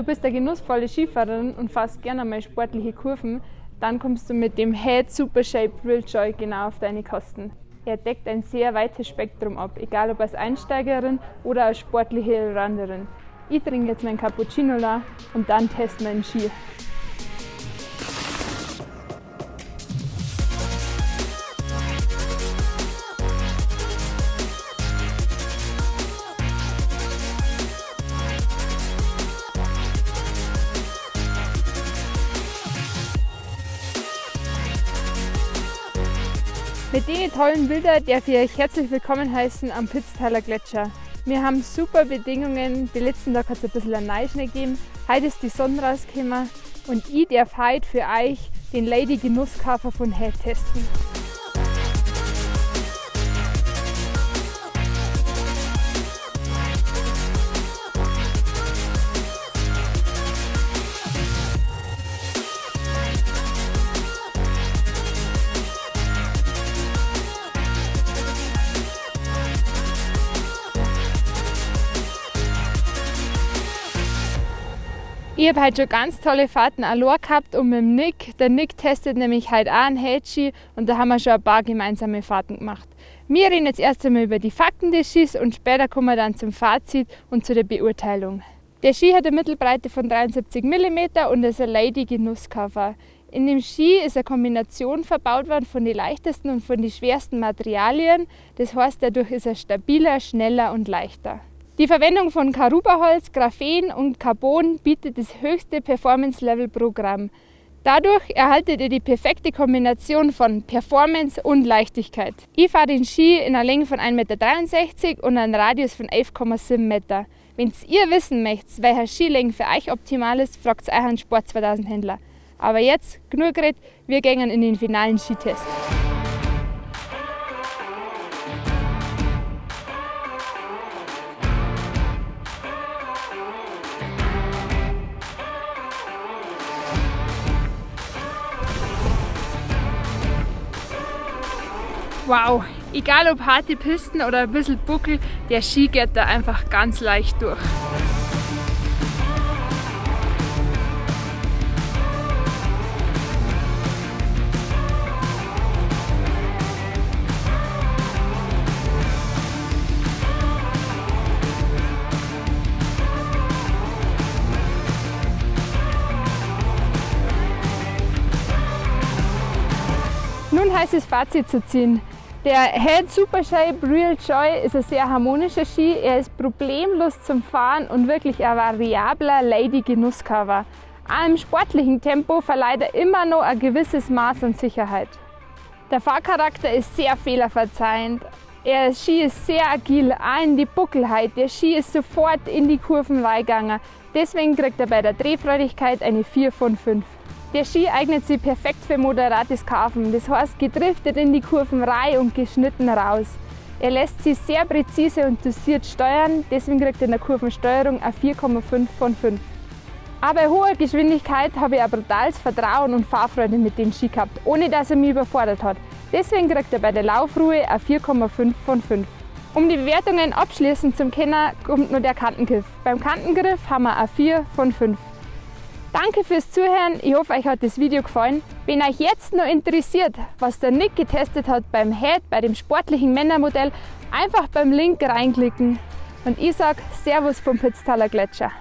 du bist eine genussvolle Skifahrerin und fährst gerne einmal sportliche Kurven, dann kommst du mit dem Head Super Shape Real Joy genau auf deine Kosten. Er deckt ein sehr weites Spektrum ab, egal ob als Einsteigerin oder als sportliche Randerin. Ich trinke jetzt meinen Cappuccino la und dann teste meinen Ski. Mit den tollen Bildern darf ich euch herzlich willkommen heißen am Pitztaler Gletscher. Wir haben super Bedingungen, den letzten Tag hat es ein bisschen Neuschnee gegeben, heute ist die Sonne rausgekommen und ich darf heute für euch den Lady Genusskaffer von Head testen. Ich habe heute schon ganz tolle Fahrten allein gehabt und mit dem Nick. Der Nick testet nämlich heute auch einen Hedgy und da haben wir schon ein paar gemeinsame Fahrten gemacht. Wir reden jetzt erst einmal über die Fakten des Skis und später kommen wir dann zum Fazit und zu der Beurteilung. Der Ski hat eine Mittelbreite von 73 mm und ist ein Lady Genusscover. In dem Ski ist eine Kombination verbaut worden von den leichtesten und von den schwersten Materialien. Das heißt, dadurch ist er stabiler, schneller und leichter. Die Verwendung von Karuba-Holz, Graphen und Carbon bietet das höchste Performance-Level-Programm. Dadurch erhaltet ihr die perfekte Kombination von Performance und Leichtigkeit. Ich fahre den Ski in einer Länge von 1,63 m und einem Radius von 11,7 m. Wenn ihr wissen möchtet, welcher Skilänge für euch optimal ist, fragt euch einen Sport 2000 Händler. Aber jetzt genug geredet, wir gehen in den finalen Skitest. Wow, egal ob harte Pisten oder ein bisschen Buckel, der Ski geht da einfach ganz leicht durch. Nun heißt es Fazit zu ziehen. Der Head Super Shape Real Joy ist ein sehr harmonischer Ski. Er ist problemlos zum Fahren und wirklich ein variabler Lady Genusscover. Auch im sportlichen Tempo verleiht er immer noch ein gewisses Maß an Sicherheit. Der Fahrcharakter ist sehr fehlerverzeihend. Der Ski ist sehr agil, auch in die Buckelheit. Der Ski ist sofort in die Kurven reingegangen. Deswegen kriegt er bei der Drehfreudigkeit eine 4 von 5. Der Ski eignet sich perfekt für moderates Kaufen, das heißt gedriftet in die Kurven rein und geschnitten raus. Er lässt sich sehr präzise und dosiert steuern, deswegen kriegt er in der Kurvensteuerung eine 4,5 von 5. Aber bei hoher Geschwindigkeit habe ich ein brutales Vertrauen und Fahrfreude mit dem Ski gehabt, ohne dass er mich überfordert hat. Deswegen kriegt er bei der Laufruhe eine 4,5 von 5. Um die Bewertungen abschließend zum Kenner kommt nur der Kantengriff. Beim Kantengriff haben wir eine 4 von 5. Danke fürs Zuhören, ich hoffe euch hat das Video gefallen. Wenn euch jetzt noch interessiert, was der Nick getestet hat beim Head, bei dem sportlichen Männermodell, einfach beim Link reinklicken. Und ich sage Servus vom Pitztaler Gletscher.